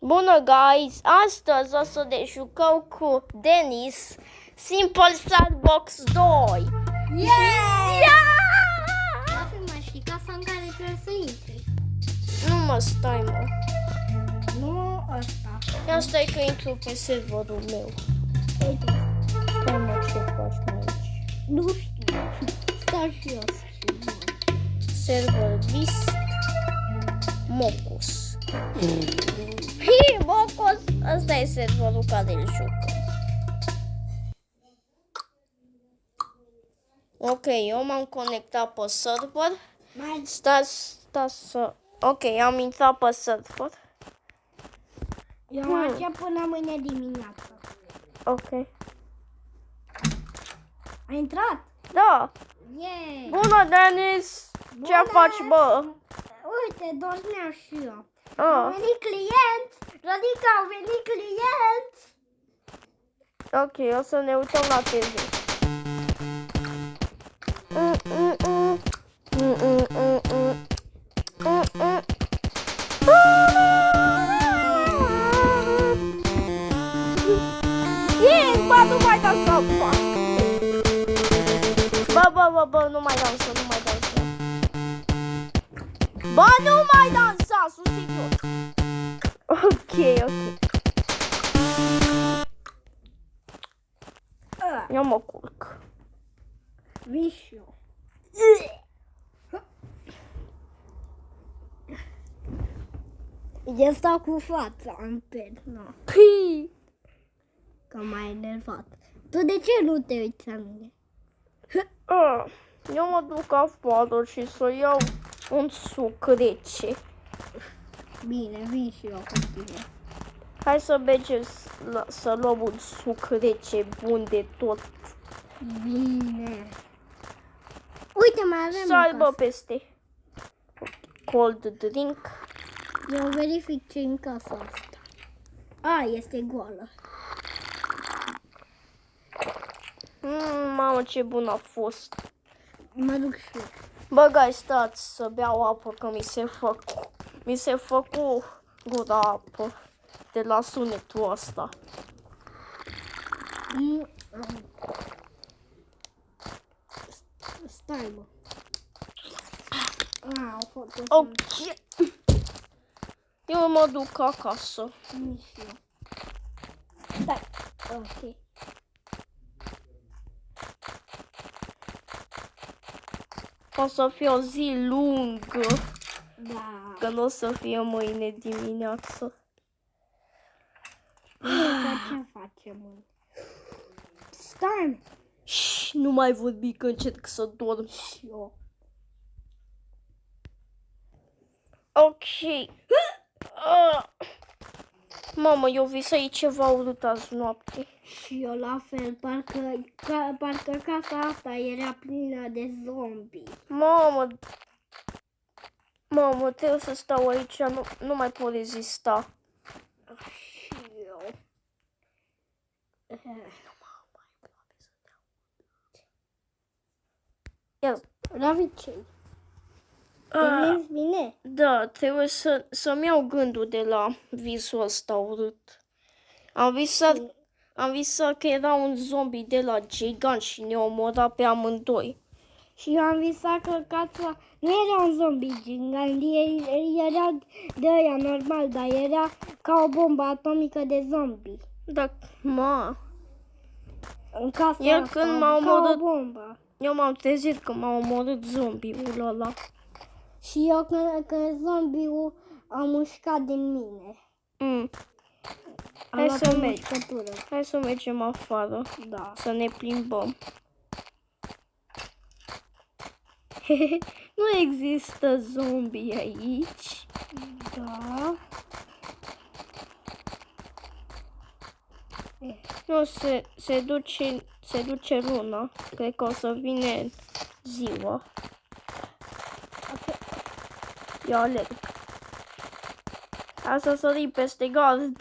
Bună, guys! Astăzi o să ne jucăm cu Denis Simple Sandbox 2. Yeah! Yeah! Știi casa în care trebuie să intri. Nu mă stai, mă. Nu ăsta. Ia stai că intru pe serverul meu. Uite, Stai, mă, ce faci mai aici? nu știu. Stau și eu să știu. Server Mocus. Hi, Mocus! Asta e serverul care îl jucă. Ok, eu m-am conectat pe server. Mai Stați, stați să... Ok, am intrat pe server. eu Hmm. așa până mâine dimineață. Ok. Ai intrat? Da. Yeah! Bună, Denis! Ce Bună! faci, bă? Uite, dormeam și eu. Au Ah, venit client! Rodica, au venit client! ok, o să ne uităm la TV. Mm, mm, mm. Mm, mm, mm, mm. Mm, mm. Yes, bă, nu mai dau să fac. Bă, bă, bă, bă, nu mai dansa, nu mai dansa. Bă, nu mai dansa, sunt serios. Ok, ok. Ah, Eu mă culc. Vin și eu. Eu stau cu fața în pernă, Pii. că m-ai enervat. Tu de ce nu te uiți la mine? Ah, Eu mă duc afară și să iau un suc rece. Bine, vin și eu cu tine. Hai să mergem s- la- să luăm un suc rece bun de tot. Bine. Uite, mai avem Să o aibă casă. peste. Cold drink. Eu verific ce în casa asta. A, este goală. Mm, mamă, ce bun a fost. Mă duc și eu. Bă, gai, stați să beau apă, că mi se făcu, mi se făcu gura apă de la sunetul ăsta. Mm, Stai, mă. A, au fost o Ok. Eu mă duc acasă. Nici eu. Stai. Ok. O să fie o zi lungă, Da. că nu o să fie mâine dimineață. Uite ce facem, mă. Stai, Shh, nu mai vorbi că încerc să dorm. și eu. Ok. Ah. Mamă, eu visai ceva urât azi noapte. Și eu la fel, parcă, ca, parcă casa asta era plină de zombi. Mamă, mamă, trebuie să stau aici, nu, nu mai pot rezista. Și eu. Ia, La vicei. ah, Vezi bine? da, trebuie să, să-mi iau gândul de la visul ăsta urât. Am visat, am visat că era un zombie de la gigant și ne omora pe amândoi. Și eu am visat că casa nu era un zombie gigant, e- era de ăia normal, dar era ca o bombă atomică de zombie. Da, ma, În casa Iar asta, când m-a ca o omorât- bombă. eu m-am trezit că m-a omorât zombiul ăla. Și eu când, când zombiul a mușcat din mine. Mm. Am Hai luat să o mergi. mușcătură. Hai să mergem afară, Da. să ne plimbăm. nu există zombie aici. Da. Nu, se, se, duce, se duce luna. Cred că o să vine ziua. Eu alerg. Hai să sărim peste gard.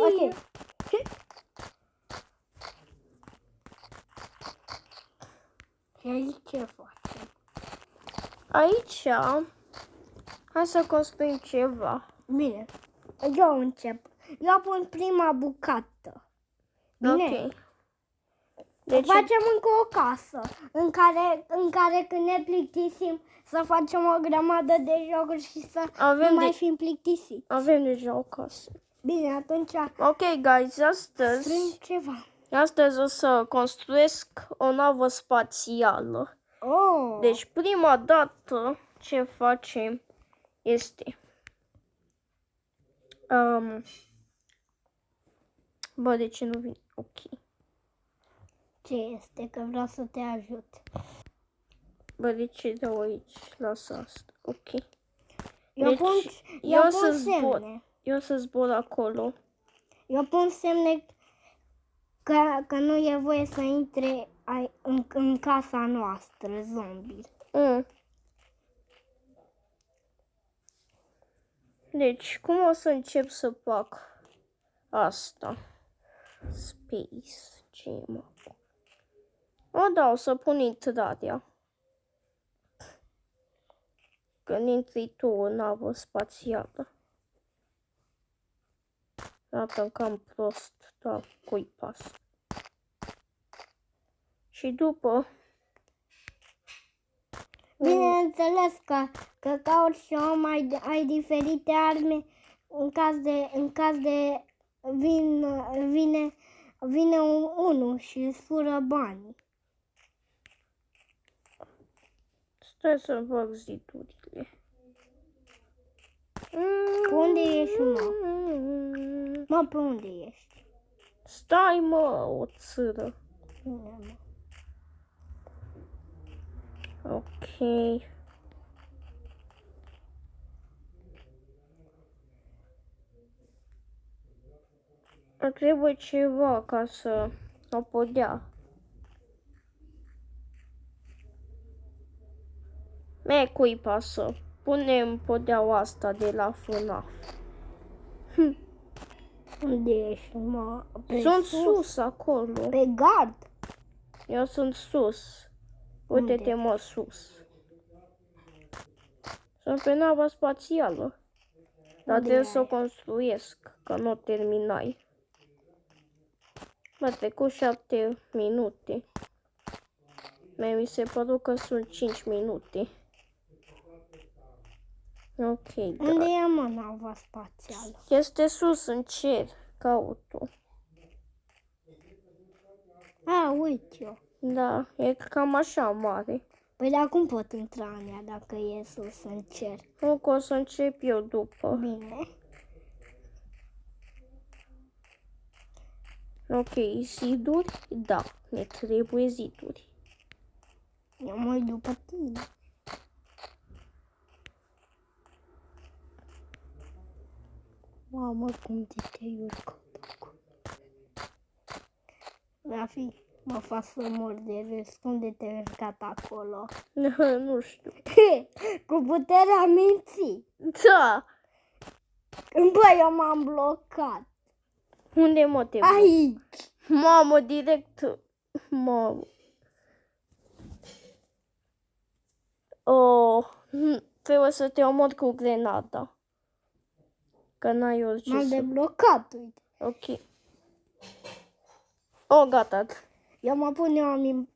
Ok. Și aici ce facem? Aici, hai să construim ceva. Bine. Eu încep. Eu pun prima bucată. Bine? Ok. Deci Deci, facem încă o casă în care, în care când ne plictisim să facem o grămadă de jocuri și să Avem nu mai de- fim plictisiți. avem deja o casă. Bine, atunci Ok, guys, astăzi, strâng ceva. astăzi o să construiesc o navă spațială. Oh, Deci, prima dată ce facem este... Um, bă, de ce nu vine? Ok. ce este? Că vreau să te ajut. Bă, de ce dau aici? Lasă asta. Ok. Eu Deci, pun, eu eu o să pun zbor. semne. Eu o să zbor acolo. Eu pun semne că, că nu e voie să intre ai, în, în casa noastră, zombie. Mm. Deci, cum o să încep să fac asta? Space. Ce e, mă? O, da, o să pun intrarea. Când intri tu în navă spațială. Arată cam prost, dar cui pas. Și după Bineînțeles că, că ca orice om ai, ai diferite arme în caz de, în caz de vin, vine, vine un, unul și îți fură banii. Stai să fac zidurile. Pe unde ești, mă? Mă, pe unde ești? Stai, mă, o țără. Bine, mă. Ok. Îmi Trebuie ceva ca să o podea. Me, cui pasă? Punem podeaua asta de la FNAF. Unde ești, mă? Pe Sunt sus acolo. Pe gard. Eu sunt sus. Uite-te, Unde? mă, sus. Sunt pe nava spațială. Dar Unde trebuie să o ai? construiesc, că nu o terminai. Mă, trecut șapte minute. Mie mi se părut că sunt 5 minute. Ok, da. Unde e, mă, nava spațială? Este sus în cer, caut-o. A, uite eu. Da, e cam așa mare. Păi dar cum pot intra în ea dacă e sus în cer? Nu că o să încep eu după. Bine. Ok, ziduri? Da, ne trebuie ziduri. Eu mă uit după tine. Mamă, cum de te-ai urcat acolo. Rafi, mă fac să mor de râs. Cum de te-ai urcat acolo? nu știu. Cu puterea minții. Da! Bă, eu m-am blocat. Unde mă te Aici. Mamă, direct. Mamă. Oh, hm, trebuie să te omor cu grenada. Că n-ai orice M-am să... deblocat, uite. Ok. Oh, gata. Eu mă pun eu mi-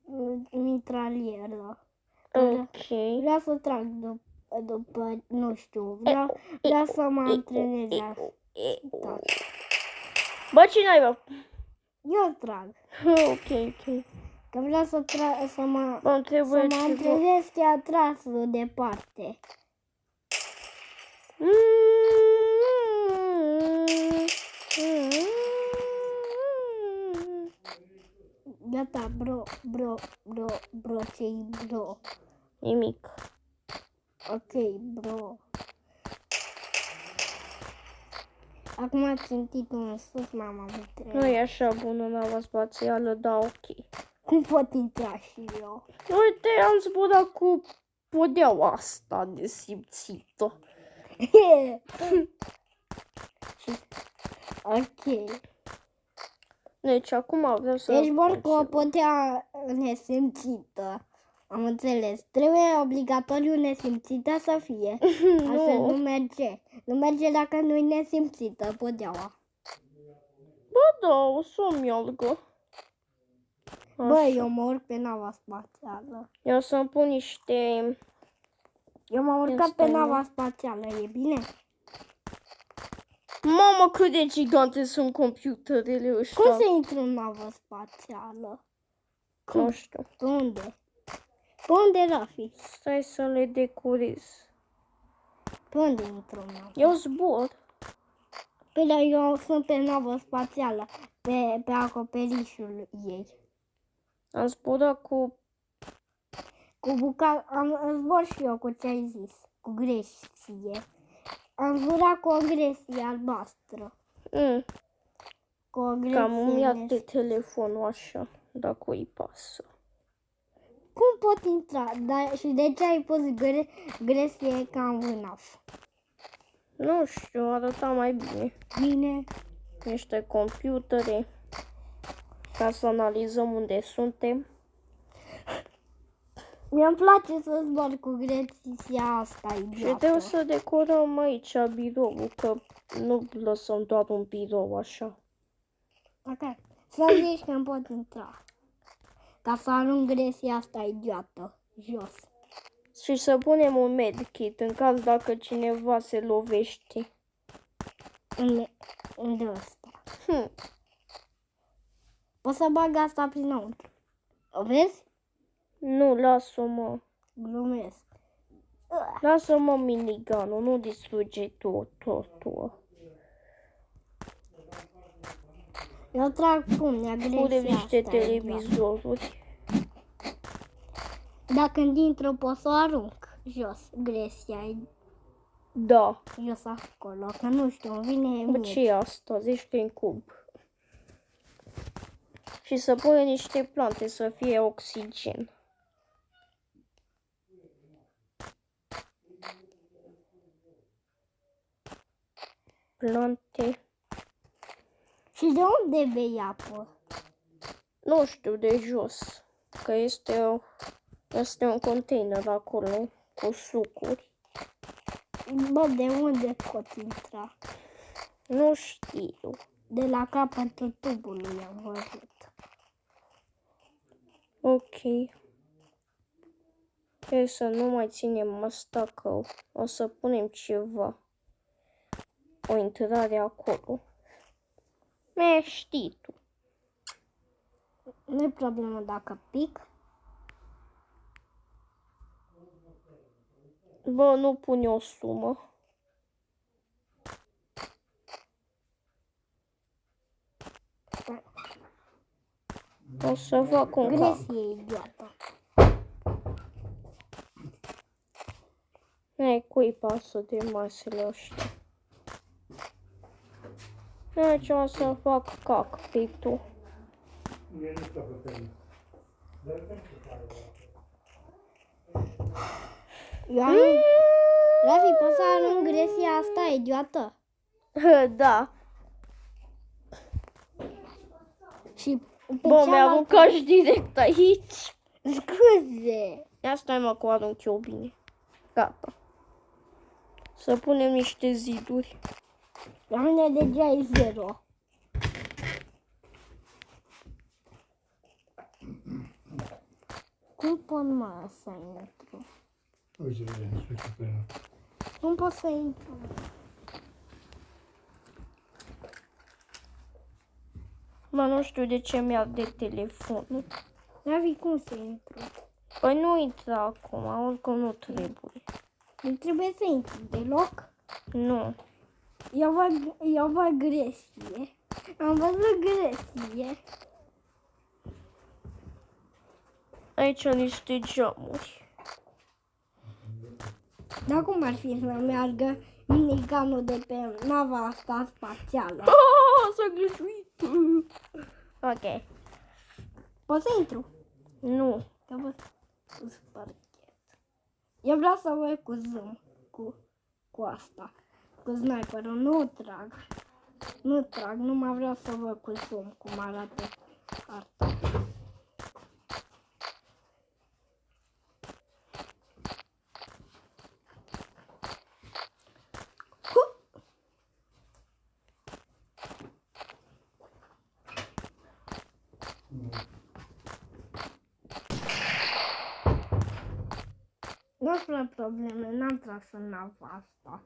mitralieră. Ok. Vreau să trag după, după nu știu, vreau, vreau să mă antrenez. la- Da. Bă, cine ai, bă? Eu trag. Ok, ok. Că vreau să, tra- să mă, Bă, îmi să trebuie mă ceva. antrenez chiar trasul departe. Gata, bro, bro, bro, bro, ce bro? Nimic. Ok, bro. Acum ați simțit în sus, mama Nu mitralieră. e așa bună nava spațială, da, ok. Cum pot intra și eu? Uite, am zburat cu podeaua asta de simțită. ok. Deci, acum vreau să... Deci mor fac cu o ceva. podea nesimțită. Am înțeles. Trebuie obligatoriu nesimțită să fie. Altfel nu Nu, merge. Nu merge dacă nu-i nesimțită podeaua. Bă, da, o să o meargă. Bă, Așa. eu mă urc pe nava spațială. Eu să-mi pun niște... Eu m-am urcat Asta pe e. nava spațială, e bine? Mamă, cât de gigante sunt computerele ăștia. Cum să intru în navă spațială? Nu știu. Pe unde? Pe unde, Rafi? Stai să le decorez. Pe unde intru în navă? Eu zbor. Pe la eu sunt pe navă spațială, pe, pe acoperișul ei. Am zburat cu... Cu buca... Am zbor și eu cu ce ai zis, cu gresie. Am zburat cu o gresie albastră. Mm, Cu o gresie... cam îmi ia nes- de telefonul așa, dacă îi pasă. Cum pot intra? Da, și de ce ai pus gre... gresie ca în vânaf? Nu știu, arăta mai bine. Bine. Niște computere. Ca să analizăm unde suntem. Mi-mi place să zbor cu gresia asta Și idiotă. trebuie să decorăm aici biroul, că nu lăsăm doar un birou așa. Ok. Să zici că îmi pot intra. Ca să arunc gresia asta idiotă jos. Și să punem un medkit în caz dacă cineva se lovește. În, unde ăsta? Hm. Poți să bag asta prinăuntru. O vezi? Nu, lasă-o, mă. Glumesc. Lasă-mă miniganul, nu distruge tot, totul. Eu trag pumnea gresia Punem niște asta idiotă. televizoruri. Dacă dintr-o pot să o arunc jos. Gresia e Da. jos acolo. Că nu știu, îmi vine Bă, mie. ce e asta? Zici că în cub. Și să punem niște plante să fie oxigen. Plante. Și de unde bei apă? Nu știu, de jos. Că este, o, este un container acolo cu sucuri. Bă, de unde pot intra? Nu știu. De la capătul tubului am văzut. Ok. E să nu mai ținem asta că o să punem ceva. O intrare acolo. Me, știi tu. Nu e problemă dacă pic. Bă, nu pune o sumă. O să fac un cap. Gresie idiotă. Ei, cui pasă de masele ăștia? Aici o să fac cockpit-ul. Eu am... Rafi, poți să arunc gresia asta idiotă? Da. Și pe Bă, mi-a cealaltă- aruncat și direct aici. Scuze. Ia stai mă cu arunc eu bine. Gata. Să punem niște ziduri. La mine deja e zero. Cum pot mă să intru? Uite, vede, spune pe ea. Cum pot să intru? Mă, nu știu de ce mi-a de telefonul. Ravi, cum să intru? Păi nu intra acum, oricum nu trebuie. Nu trebuie să intru deloc. Nu. Eu văd, eu văd gresie. Am văzut gresie. Aici niște geamuri. Dar cum ar fi să meargă miniganul de pe nava asta spațială? Oh, s-a glăsuit. Ok. Pot să intru? Nu. Că văd cu sparchet. Eu vreau să văd cu zoom, cu, cu asta, cu sniperul. Nu trag. Nu trag, nu mai vreau să vă consum cum arată arta. Nu sunt probleme, n-am tras în asta.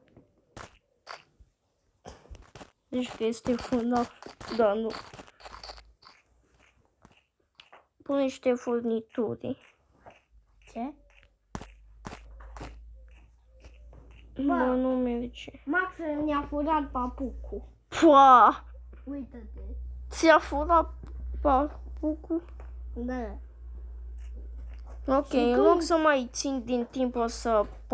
Deci că este fână. Da, nu. Pune niște furnituri. Ce? Bă, nu merge. Max mi-a furat papucul. Pua! Uită-te. Ți-a furat papucul? Da. Ok, în loc să mai țin din timp o să